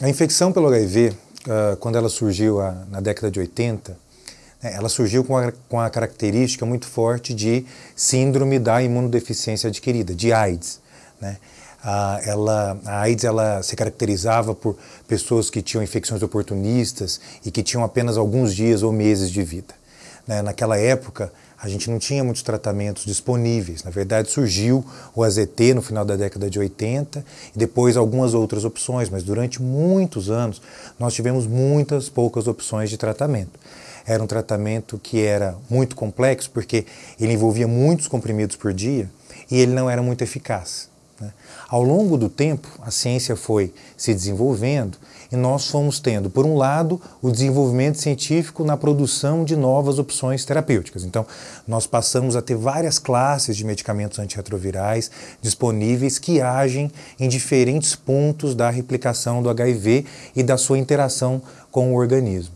a infecção pelo HIV, uh, quando ela surgiu na década de 80, né, ela surgiu com a, característica muito forte de síndrome da imunodeficiência adquirida, de AIDS. Né? a AIDS ela se caracterizava por pessoas que tinham infecções oportunistas e que tinham apenas alguns dias ou meses de vida. Né? Naquela época, a gente não tinha muitos tratamentos disponíveis. Na verdade, surgiu o AZT no final da década de 80 e depois algumas outras opções, mas durante muitos anos nós tivemos muitas poucas opções de tratamento. Era um tratamento que era muito complexo porque ele envolvia muitos comprimidos por dia e ele não era muito eficaz. Né? Ao longo do tempo, a ciência foi se desenvolvendo e nós fomos tendo, por um lado, o desenvolvimento científico na produção de novas opções terapêuticas. Então, nós passamos a ter várias classes de medicamentos antirretrovirais disponíveis que agem em diferentes pontos da replicação do HIV e da sua interação com o organismo.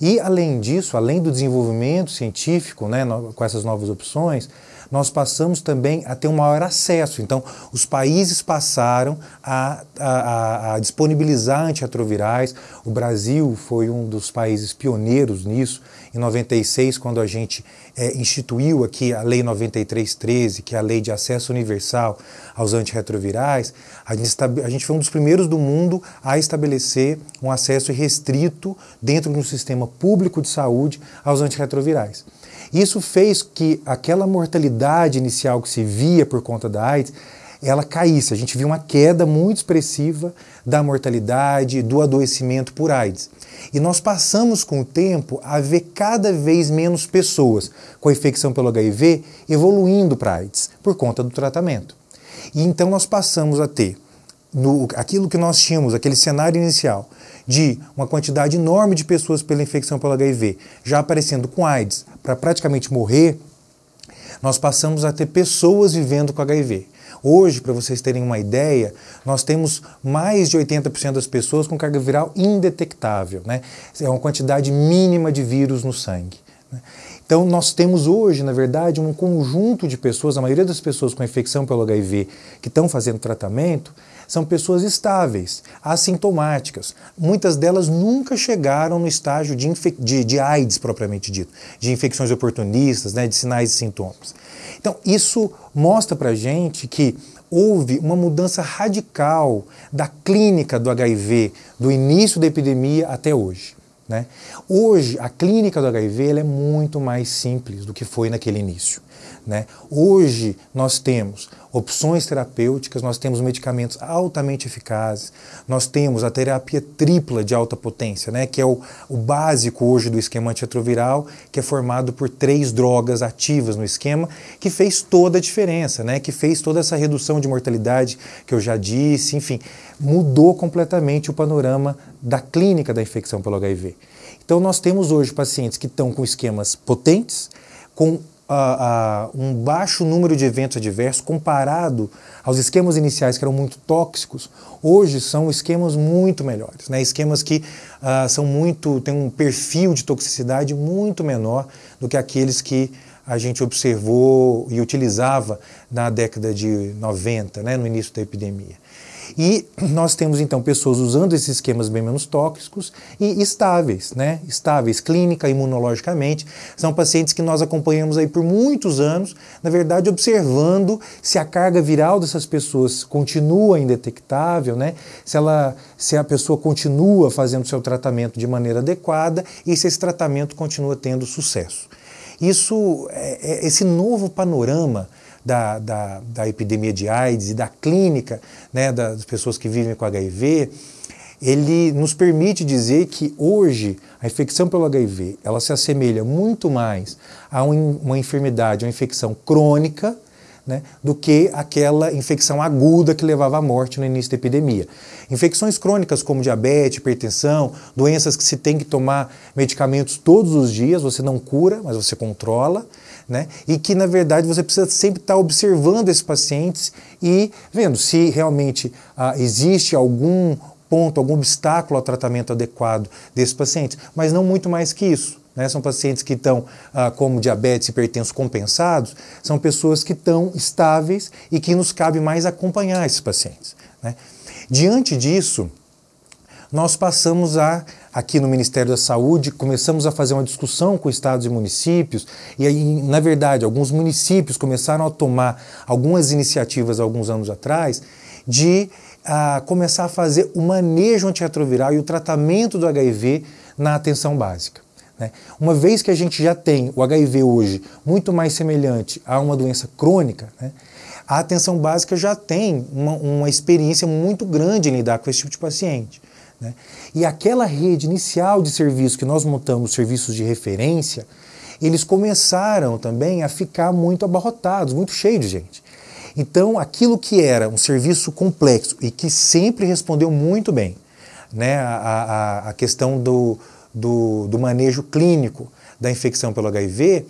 E, além disso, além do desenvolvimento científico né, com essas novas opções, nós passamos também a ter um maior acesso. Então, os países passaram a, a, a disponibilizar antirretrovirais. O Brasil foi um dos países pioneiros nisso. Em 96, quando a gente é, instituiu aqui a Lei 9313, que é a Lei de Acesso Universal aos Antirretrovirais, a gente, a gente foi um dos primeiros do mundo a estabelecer um acesso restrito dentro de um sistema público de saúde aos antirretrovirais. Isso fez que aquela mortalidade inicial que se via por conta da AIDS, ela caísse. A gente viu uma queda muito expressiva da mortalidade, do adoecimento por AIDS. E nós passamos com o tempo a ver cada vez menos pessoas com a infecção pelo HIV evoluindo para AIDS por conta do tratamento. E então nós passamos a ter no, aquilo que nós tínhamos, aquele cenário inicial, de uma quantidade enorme de pessoas pela infecção pelo HIV já aparecendo com AIDS para praticamente morrer, nós passamos a ter pessoas vivendo com HIV. Hoje, para vocês terem uma ideia, nós temos mais de 80% das pessoas com carga viral indetectável. Né? É uma quantidade mínima de vírus no sangue. Né? Então, nós temos hoje, na verdade, um conjunto de pessoas, a maioria das pessoas com infecção pelo HIV que estão fazendo tratamento, são pessoas estáveis, assintomáticas. Muitas delas nunca chegaram no estágio de, de, de AIDS propriamente dito, de infecções oportunistas, né, de sinais e sintomas. Então, isso mostra para gente que houve uma mudança radical da clínica do HIV do início da epidemia até hoje. Né? Hoje, a clínica do HIV é muito mais simples do que foi naquele início. Né? Hoje, nós temos opções terapêuticas, nós temos medicamentos altamente eficazes, nós temos a terapia tripla de alta potência, né, que é o, o básico hoje do esquema antirretroviral, que é formado por três drogas ativas no esquema, que fez toda a diferença, né, que fez toda essa redução de mortalidade que eu já disse, enfim, mudou completamente o panorama da clínica da infecção pelo HIV. Então nós temos hoje pacientes que estão com esquemas potentes, com um baixo número de eventos adversos comparado aos esquemas iniciais que eram muito tóxicos, hoje são esquemas muito melhores, né? esquemas que uh, são muito, têm um perfil de toxicidade muito menor do que aqueles que a gente observou e utilizava na década de 90, né, no início da epidemia. E nós temos então pessoas usando esses esquemas bem menos tóxicos e estáveis, né? Estáveis clínica, imunologicamente. São pacientes que nós acompanhamos aí por muitos anos, na verdade, observando se a carga viral dessas pessoas continua indetectável, né? Se ela se a pessoa continua fazendo seu tratamento de maneira adequada e se esse tratamento continua tendo sucesso. Isso, é, é esse novo panorama da, da, da epidemia de AIDS e da clínica né, das pessoas que vivem com HIV, ele nos permite dizer que hoje a infecção pelo HIV ela se assemelha muito mais a uma enfermidade, uma infecção crônica, né, do que aquela infecção aguda que levava à morte no início da epidemia. Infecções crônicas como diabetes, hipertensão, doenças que se tem que tomar medicamentos todos os dias, você não cura, mas você controla né? E que, na verdade, você precisa sempre estar observando esses pacientes e vendo se realmente ah, existe algum ponto, algum obstáculo ao tratamento adequado desses pacientes, mas não muito mais que isso. Né? São pacientes que estão, ah, como diabetes hipertenso compensados, são pessoas que estão estáveis e que nos cabe mais acompanhar esses pacientes. Né? Diante disso, nós passamos a, aqui no Ministério da Saúde, começamos a fazer uma discussão com estados e municípios, e aí, na verdade, alguns municípios começaram a tomar algumas iniciativas alguns anos atrás de a, começar a fazer o manejo antirretroviral e o tratamento do HIV na atenção básica. Né? Uma vez que a gente já tem o HIV hoje muito mais semelhante a uma doença crônica, né? a atenção básica já tem uma, uma, experiência muito grande em lidar com esse tipo de paciente. Né? E aquela rede inicial de serviços que nós montamos, serviços de referência, eles começaram também a ficar muito abarrotados, muito cheios de gente. Então, aquilo que era um serviço complexo e que sempre respondeu muito bem, né, a, a, a questão do, do, do manejo clínico da infecção pelo HIV,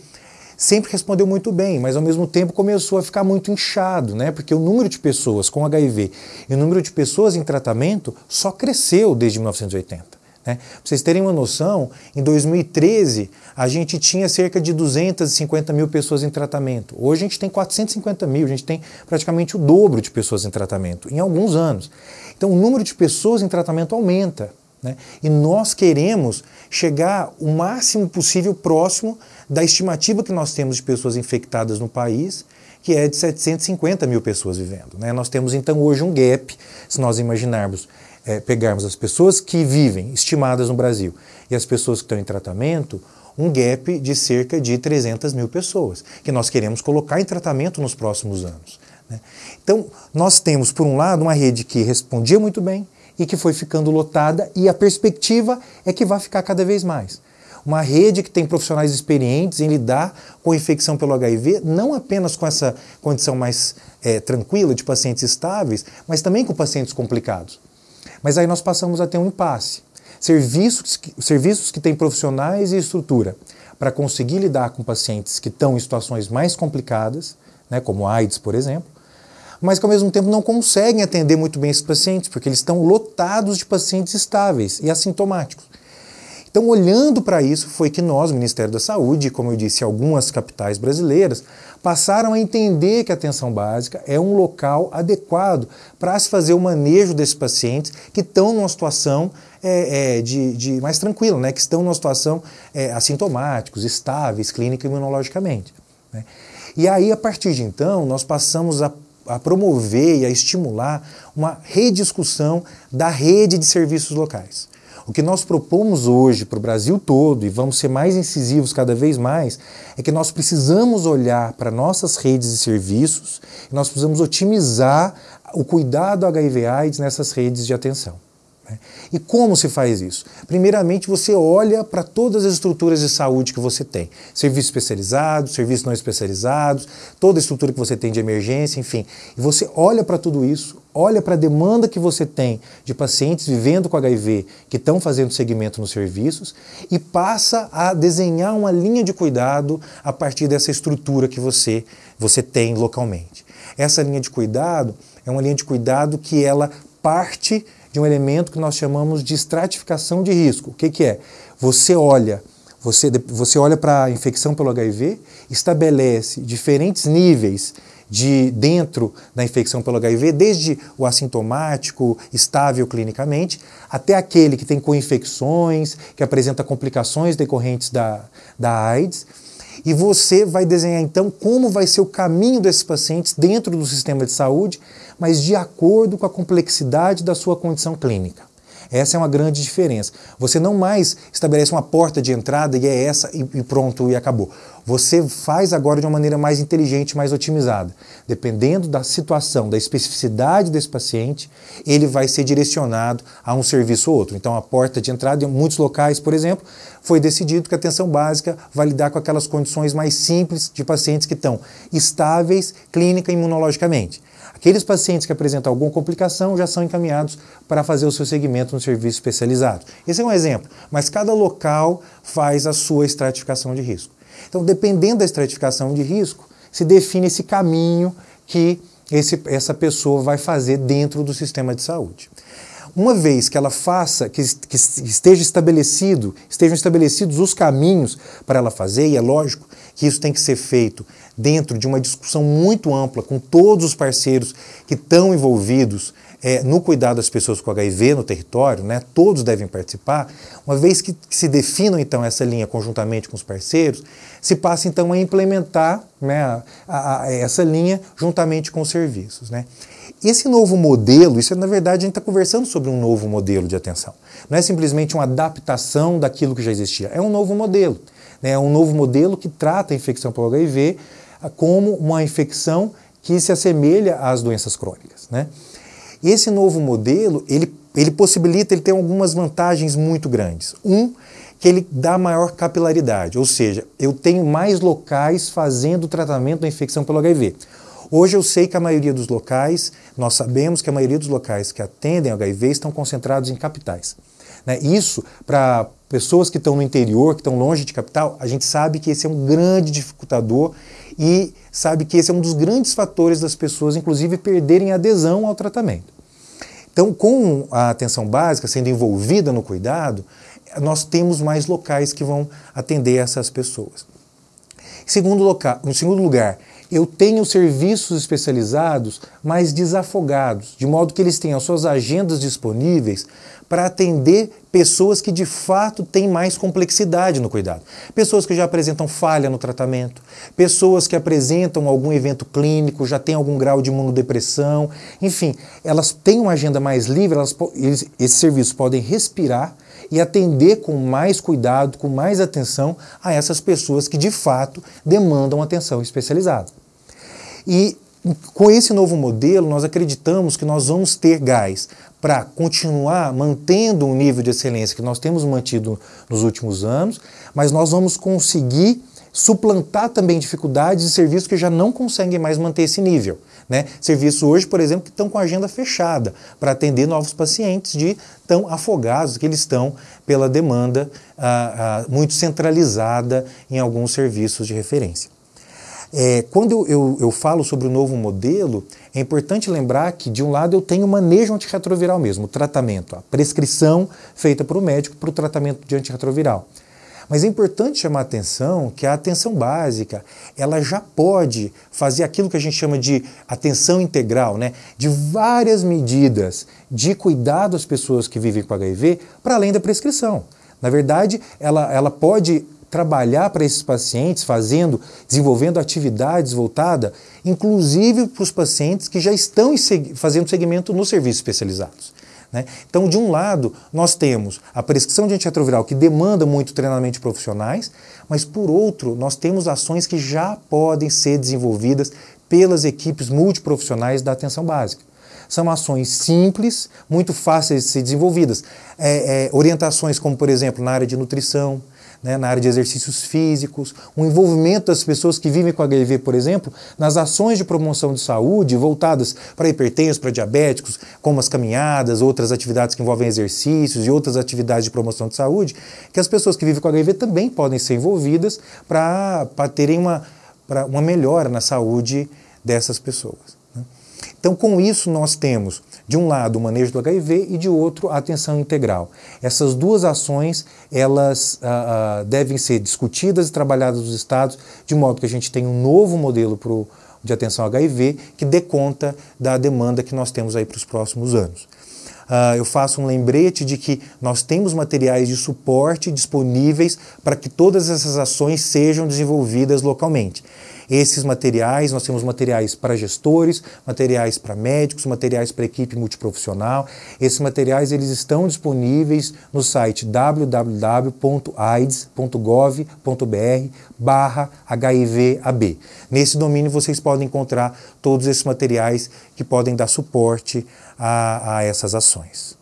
sempre respondeu muito bem, mas ao mesmo tempo começou a ficar muito inchado, né? Porque o número de pessoas com HIV e o número de pessoas em tratamento só cresceu desde 1980. Né? Para vocês terem uma noção, em 2013 a gente tinha cerca de 250 mil pessoas em tratamento. Hoje a gente tem 450 mil, a gente tem praticamente o dobro de pessoas em tratamento em alguns anos. Então o número de pessoas em tratamento aumenta. Né? E nós queremos chegar o máximo possível próximo da estimativa que nós temos de pessoas infectadas no país, que é de 750 mil pessoas vivendo. Né? Nós temos então hoje um gap, se nós imaginarmos, é, pegarmos as pessoas que vivem estimadas no Brasil e as pessoas que estão em tratamento, um gap de cerca de 300 mil pessoas, que nós queremos colocar em tratamento nos próximos anos. Né? Então, nós temos, por um lado, uma rede que respondia muito bem, e que foi ficando lotada, e a perspectiva é que vai ficar cada vez mais. Uma rede que tem profissionais experientes em lidar com infecção pelo HIV, não apenas com essa condição mais é, tranquila de pacientes estáveis, mas também com pacientes complicados. Mas aí nós passamos a ter um impasse. Serviços que, serviços que têm profissionais e estrutura para conseguir lidar com pacientes que estão em situações mais complicadas, né, como AIDS, por exemplo, mas que ao mesmo tempo não conseguem atender muito bem esses pacientes, porque eles estão lotados de pacientes estáveis e assintomáticos. Então, olhando para isso, foi que nós, Ministério da Saúde, como eu disse, algumas capitais brasileiras, passaram a entender que a atenção básica é um local adequado para se fazer o manejo desses pacientes que estão numa situação é, é, de, de, mais tranquila, né? que estão numa situação é, assintomáticos, estáveis, clínica e imunologicamente. Né? E aí, a partir de então, nós passamos a a promover e a estimular uma rediscussão da rede de serviços locais. O que nós propomos hoje para o Brasil todo, e vamos ser mais incisivos cada vez mais, é que nós precisamos olhar para nossas redes de serviços e nós precisamos otimizar o cuidado HIV-AIDS nessas redes de atenção. Né? E como se faz isso? Primeiramente, você olha para todas as estruturas de saúde que você tem: serviços especializados, serviços não especializados, toda a estrutura que você tem de emergência, enfim. E você olha para tudo isso, olha para a demanda que você tem de pacientes vivendo com HIV que estão fazendo segmento nos serviços e passa a desenhar uma linha de cuidado a partir dessa estrutura que você, você tem localmente. Essa linha de cuidado é uma linha de cuidado que ela parte de um elemento que nós chamamos de estratificação de risco. O que, que é? Você olha, você, você olha para a infecção pelo HIV, estabelece diferentes níveis de dentro da infecção pelo HIV, desde o assintomático, estável clinicamente, até aquele que tem co-infecções, que apresenta complicações decorrentes da, da AIDS. E você vai desenhar então como vai ser o caminho desses pacientes dentro do sistema de saúde mas de acordo com a complexidade da sua condição clínica. Essa é uma grande diferença. Você não mais estabelece uma porta de entrada e é essa e pronto e acabou. Você faz agora de uma maneira mais inteligente, mais otimizada. Dependendo da situação, da especificidade desse paciente, ele vai ser direcionado a um serviço ou outro. Então, a porta de entrada, em muitos locais, por exemplo, foi decidido que a atenção básica vai lidar com aquelas condições mais simples de pacientes que estão estáveis clínica e imunologicamente. Aqueles pacientes que apresentam alguma complicação já são encaminhados para fazer o seu segmento no serviço especializado. Esse é um exemplo, mas cada local faz a sua estratificação de risco. Então, dependendo da estratificação de risco, se define esse caminho que esse, essa pessoa vai fazer dentro do sistema de saúde. Uma vez que ela faça, que, que esteja estabelecido, estejam estabelecidos os caminhos para ela fazer, e é lógico que isso tem que ser feito dentro de uma discussão muito ampla com todos os parceiros que estão envolvidos é, no cuidado das pessoas com HIV no território, né, todos devem participar, uma vez que, se definam então essa linha conjuntamente com os parceiros, se passa então a implementar né, a, a, a essa linha juntamente com os serviços. Né. Esse novo modelo, isso é, na verdade a gente está conversando sobre um novo modelo de atenção. Não é simplesmente uma adaptação daquilo que já existia, é um novo modelo. Né, é um novo modelo que trata a infecção pelo HIV como uma infecção que se assemelha às doenças crônicas. Né? Esse novo modelo, ele, ele possibilita, ele tem algumas vantagens muito grandes. Um, que ele dá maior capilaridade, ou seja, eu tenho mais locais fazendo o tratamento da infecção pelo HIV. Hoje eu sei que a maioria dos locais, nós sabemos que a maioria dos locais que atendem HIV estão concentrados em capitais. Né? Isso, para pessoas que estão no interior, que estão longe de capital, a gente sabe que esse é um grande dificultador e sabe que esse é um dos grandes fatores das pessoas, inclusive, perderem adesão ao tratamento. Então, com a atenção básica sendo envolvida no cuidado, nós temos mais locais que vão atender essas pessoas. Em segundo, local, em segundo lugar, eu tenho serviços especializados mais desafogados, de modo que eles tenham suas agendas disponíveis para atender pessoas que de fato têm mais complexidade no cuidado. Pessoas que já apresentam falha no tratamento, pessoas que apresentam algum evento clínico, já têm algum grau de imunodepressão, enfim, elas têm uma agenda mais livre, elas, esses serviços podem respirar e atender com mais cuidado, com mais atenção a essas pessoas que de fato demandam atenção especializada. E com esse novo modelo, nós acreditamos que nós vamos ter gás para continuar mantendo o nível de excelência que nós temos mantido nos últimos anos, mas nós vamos conseguir suplantar também dificuldades de serviços que já não conseguem mais manter esse nível. Né? Serviços hoje, por exemplo, que estão com a agenda fechada para atender novos pacientes de tão afogados que eles estão pela demanda ah, ah, muito centralizada em alguns serviços de referência. É, quando eu, eu, eu, falo sobre o novo modelo, é importante lembrar que, de um lado, eu tenho o manejo antirretroviral mesmo, o tratamento, a prescrição feita para o médico para o tratamento de antirretroviral. Mas é importante chamar a atenção que a atenção básica, ela já pode fazer aquilo que a gente chama de atenção integral, né? de várias medidas de cuidado às pessoas que vivem com HIV, para além da prescrição. Na verdade, ela, ela pode trabalhar para esses pacientes, fazendo, desenvolvendo atividades voltadas, inclusive para os pacientes que já estão fazendo segmento nos serviços especializados. Né? Então, de um lado, nós temos a prescrição de antirretroviral que demanda muito treinamento de profissionais, mas por outro, nós temos ações que já podem ser desenvolvidas pelas equipes multiprofissionais da atenção básica. São ações simples, muito fáceis de ser desenvolvidas. É, é, orientações como, por exemplo, na área de nutrição, né, na área de exercícios físicos, o envolvimento das pessoas que vivem com HIV, por exemplo, nas ações de promoção de saúde voltadas para hipertensos, para diabéticos, como as caminhadas, outras atividades que envolvem exercícios e outras atividades de promoção de saúde, que as pessoas que vivem com HIV também podem ser envolvidas para terem uma, uma melhora na saúde dessas pessoas. Então, com isso, nós temos de um lado o manejo do HIV e de outro a atenção integral. Essas duas ações elas ah, ah, devem ser discutidas e trabalhadas nos estados de modo que a gente tenha um novo modelo pro, de atenção ao HIV que dê conta da demanda que nós temos aí para os próximos anos. Uh, eu faço um lembrete de que nós temos materiais de suporte disponíveis para que todas essas ações sejam desenvolvidas localmente. Esses materiais, nós temos materiais para gestores, materiais para médicos, materiais para equipe multiprofissional. Esses materiais eles estão disponíveis no site www.aids.gov.br barra HIVAB. Nesse domínio vocês podem encontrar todos esses materiais que podem dar suporte a, a essas ações.